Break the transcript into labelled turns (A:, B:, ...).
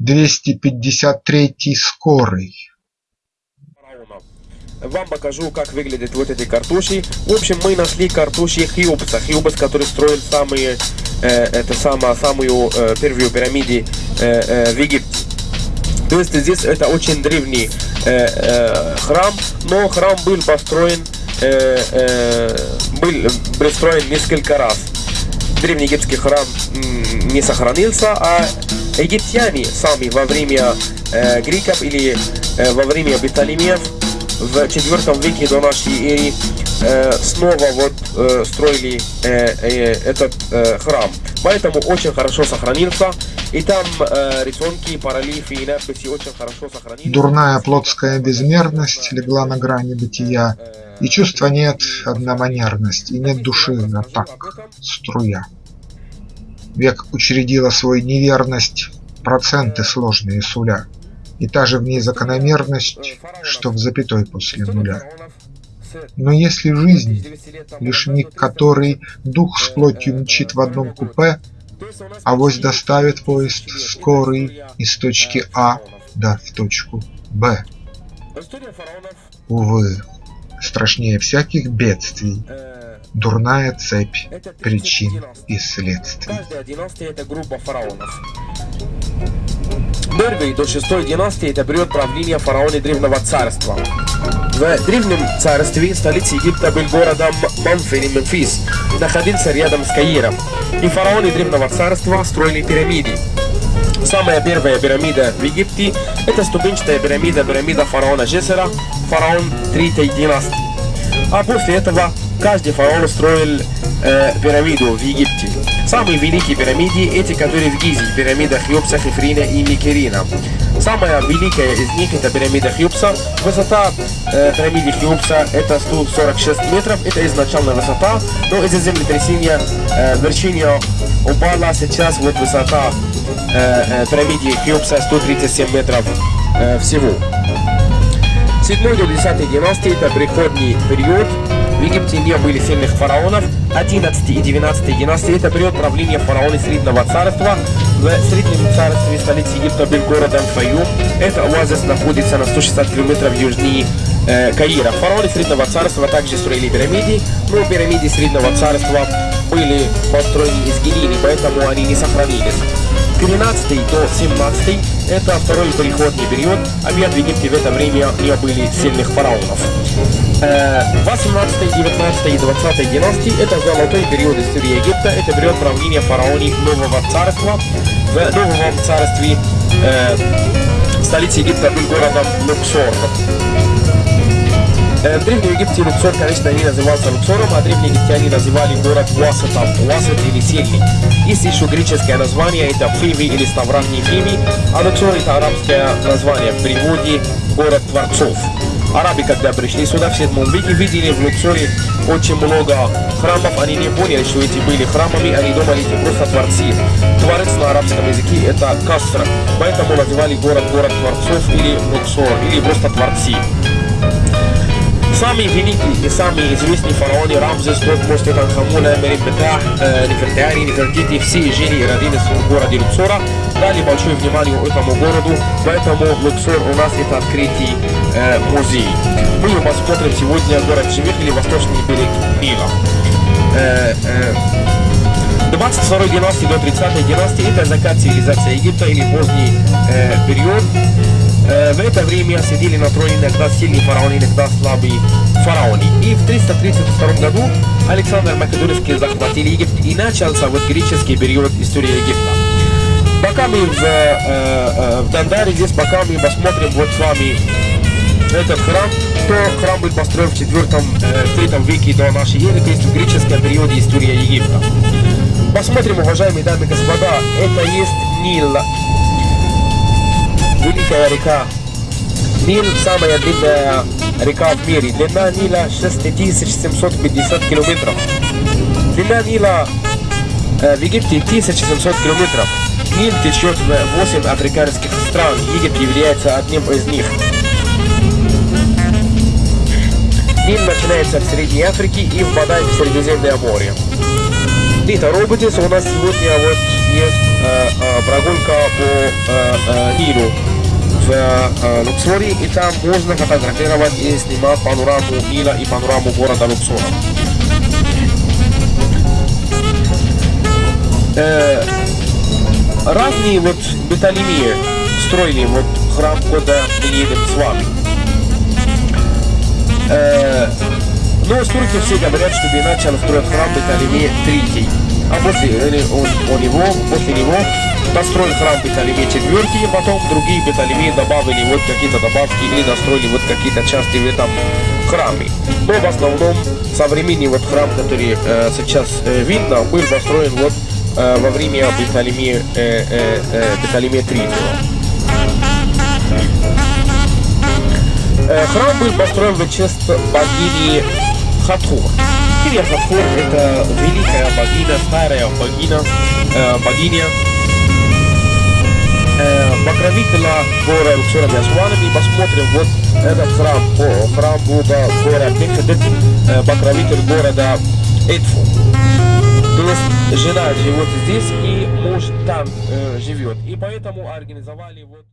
A: 253 скорый.
B: Вам покажу, как выглядят вот эти картоши. В общем, мы нашли картоши Хиопса. Хиопс, который строил самые, э, это самое, самую э, первую пирамиду э, э, в Египте. То есть здесь это очень древний э, э, храм, но храм был построен, э, э, был пристроен несколько раз. Древний египетский храм не сохранился, а египтяне сами во время э, греков или э, во время Птолемеев в IV веке до нашей эры э, снова вот э, строили э, э, этот э, храм. Поэтому очень хорошо сохранился. И там э, рисунки, паралифы и надписи очень хорошо сохранились.
A: Дурная плотская безмерность легла на грани бытия. И чувства нет, одноманерность, и нет души, а так, струя. Век учредила свой неверность, проценты сложные суля. И та же в ней закономерность, что в запятой после нуля. Но если жизнь, лишь миг который дух с плотью мчит в одном купе, Авось доставит поезд скорый из точки А да в точку Б. Увы, страшнее всяких бедствий, дурная цепь причин и следствий.
B: Каждая династия это группа фараонов. Первый до шестой династии это период правления фараона Древнего Царства. В Древнем Царстве столица Египта был городом Мамфин Мемфис, находился рядом с Каиром. И фараоны Древнего Царства строили пирамиды. Самая первая пирамида в Египте – это ступенчатая пирамида, пирамида фараона Джесера, фараон третьей династии. А после этого каждый фараон строил э, пирамиду в Египте. Самые великие пирамиды – эти, которые в Гизе, пирамида Хьюпса, Хефрина и Микерина. Самая великая из них – это пирамида Хьюпса. Высота э, пирамиды Хьюпса – это 146 метров, это изначальная высота, но из-за землетрясения э, вершина упала, сейчас вот высота э, э, пирамиды Хьюпса 137 метров э, всего. 7 до 10 династии – это приходний период, в Египте не были сильных фараонов. 11 и 12 династии – это период правления фараона Среднего царства. В Среднем царстве столица Египта был городом Фаюм. Это оазис находится на 160 километров южнее э, Каира. Фараоны Среднего царства также строили пирамиды, но пирамиды Среднего царства были построены из глины, поэтому они не сохранились. 13 до 17 это второй переходный период, а в Египте в это время не были сильных фараонов. 18, 19 и 20 династии – это золотой период истории Египта, это период правления фараонов Нового Царства. В Новом Царстве э, столица Египта был городом Луксор. Э, в Древнем Египте Луксор, конечно, не назывался Луксором, а древние египтяне называли город Уасатом, Уасат или Сильный. Есть еще греческое название, это Фиви или Ставрахний Фиви, а Луксор это арабское название в переводе город Творцов. Арабы, когда пришли сюда в 7 веке, видели в Луксоре очень много храмов, они не поняли, что эти были храмами, они думали, эти просто творцы. Творец на арабском языке это Касра, поэтому называли город город творцов или Луксор, или просто творцы. Самый великий и самый известный фараоны Рамзес, Тотмос, Тутанхамуна, Меримбетах, э, Нефертиани, Нефертити, все жили и родились в городе Луксора, дали большое внимание этому городу, поэтому Луксор у нас это открытый э, музей. Мы посмотрим сегодня город Шевик или восточный берег Нила. Э, э, 22 династии до 30 династии это закат цивилизации Египта или поздний э, период. Э, в это время сидели на троне иногда сильные фараоны, иногда слабые фараоны. И в 332 году Александр Македонский захватил Египет и начался вот греческий период истории Египта. Пока мы в, э, э, в Дандаре, здесь пока мы посмотрим вот с вами этот храм, то храм был построен в 4 э, 3 веке до нашей эры, то есть в греческом периоде истории Египта. Посмотрим, уважаемые дамы и господа, это есть Нил, великая река. Нил самая длинная река в мире. Длина Нила 6750 километров. Длина Нила э, в Египте 1700 километров. Нил течет в 8 африканских стран. Египет является одним из них. Нил начинается в Средней Африке и впадает в Средиземное море. Рита Роботис, у нас сегодня вот есть э, э, прогулка по э, э, Нилу в э, Луксоре, и там можно фотографировать и снимать панораму Нила и панораму города Луксора. Э, разные вот Беталемии строили вот храм, куда мы с вами. Э, но историки все говорят, что бы начал строить храм Беталемии третий. А после он, он его, после него построил храм Беталемии четвертый, потом другие Беталемии добавили вот какие-то добавки или достроили вот какие-то части в этом храме. Но в основном современный вот храм, который э, сейчас э, видно, был построен вот э, во время Беталемии, э, э, э. Э, Храм был построен в честь богини Хатхор. Кирия Хатхор – это великая богиня, старая богиня, э, богиня э, покровителя гора Луксора Мясуана. И посмотрим вот этот храм, о, храм бога гора Нефедет, э, покровитель города Эдфу. То есть жена живет здесь и муж там э, живет. И поэтому организовали вот...